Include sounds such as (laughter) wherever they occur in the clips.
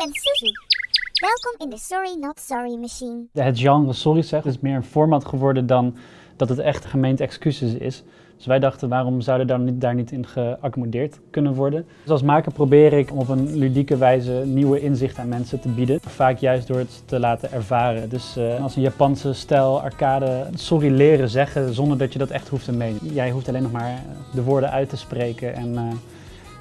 ben Suzu. Welkom in de Sorry Not Sorry Machine. Het genre sorry zeggen is meer een format geworden dan dat het echt gemeente excuses is. Dus wij dachten, waarom zouden daar niet, daar niet in geaccommodeerd kunnen worden? Dus als maker probeer ik op een ludieke wijze nieuwe inzichten aan mensen te bieden. Vaak juist door het te laten ervaren. Dus uh, als een Japanse stijl arcade sorry leren zeggen zonder dat je dat echt hoeft te menen. Jij hoeft alleen nog maar de woorden uit te spreken en... Uh,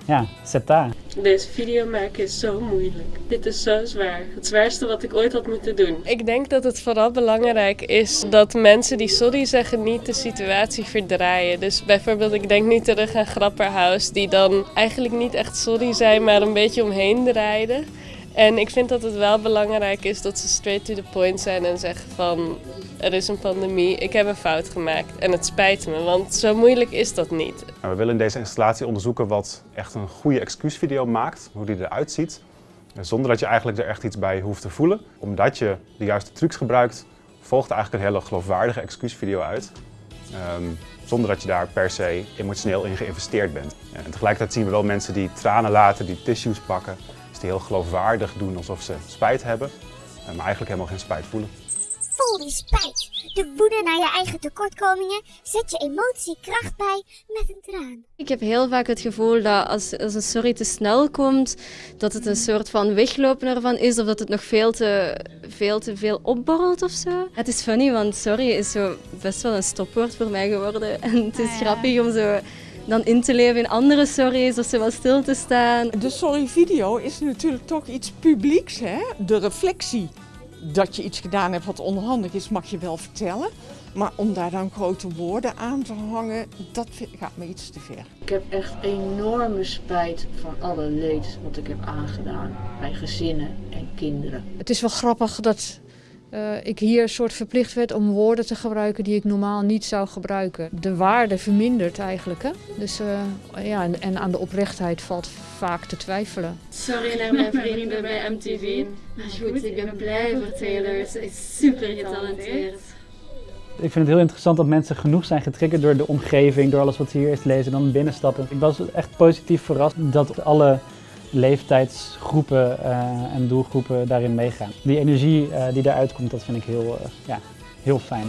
ja, zeta. Deze video maken is zo moeilijk. Dit is zo zwaar. Het zwaarste wat ik ooit had moeten doen. Ik denk dat het vooral belangrijk is dat mensen die sorry zeggen niet de situatie verdraaien. Dus bijvoorbeeld, ik denk nu terug aan Grapperhaus, die dan eigenlijk niet echt sorry zijn, maar een beetje omheen draaiden. En ik vind dat het wel belangrijk is dat ze straight to the point zijn en zeggen van er is een pandemie, ik heb een fout gemaakt en het spijt me, want zo moeilijk is dat niet. Nou, we willen in deze installatie onderzoeken wat echt een goede excuusvideo maakt, hoe die eruit ziet. Zonder dat je eigenlijk er echt iets bij hoeft te voelen. Omdat je de juiste trucs gebruikt, volgt eigenlijk een hele geloofwaardige excuusvideo uit. Um, zonder dat je daar per se emotioneel in geïnvesteerd bent. En tegelijkertijd zien we wel mensen die tranen laten, die tissues pakken. Dus die heel geloofwaardig doen alsof ze spijt hebben, eh, maar eigenlijk helemaal geen spijt voelen vol die spijt. De woede naar je eigen tekortkomingen zet je emotiekracht bij met een traan. Ik heb heel vaak het gevoel dat als, als een sorry te snel komt, dat het een soort van weglopen ervan is of dat het nog veel te veel, te veel opborrelt of zo. Het is funny, want sorry is zo best wel een stopwoord voor mij geworden. (laughs) En het is ah, grappig om zo dan in te leven in andere sorry's of zo wat stil te staan. De sorry video is natuurlijk toch iets publieks, hè? De reflectie dat je iets gedaan hebt wat onhandig is, mag je wel vertellen. Maar om daar dan grote woorden aan te hangen, dat gaat me iets te ver. Ik heb echt enorme spijt van alle leed wat ik heb aangedaan bij gezinnen en kinderen. Het is wel grappig dat uh, ik hier een soort verplicht werd om woorden te gebruiken die ik normaal niet zou gebruiken. De waarde vermindert eigenlijk. Hè? Dus, uh, ja, en, en, aan de oprechtheid valt vaak te twijfelen. Sorry naar mijn vrienden bij MTV. Maar goed, ik ben blij voor Taylor. Ze is super getalenteerd. Ik vind het heel interessant dat mensen genoeg zijn getriggerd door de omgeving, door alles wat ze hier eerst lezen en dan binnenstappen. Ik was echt positief verrast dat alle leeftijdsgroepen uh, en doelgroepen daarin meegaan. Die energie uh, die daaruit komt, dat vind ik heel, uh, ja, heel fijn.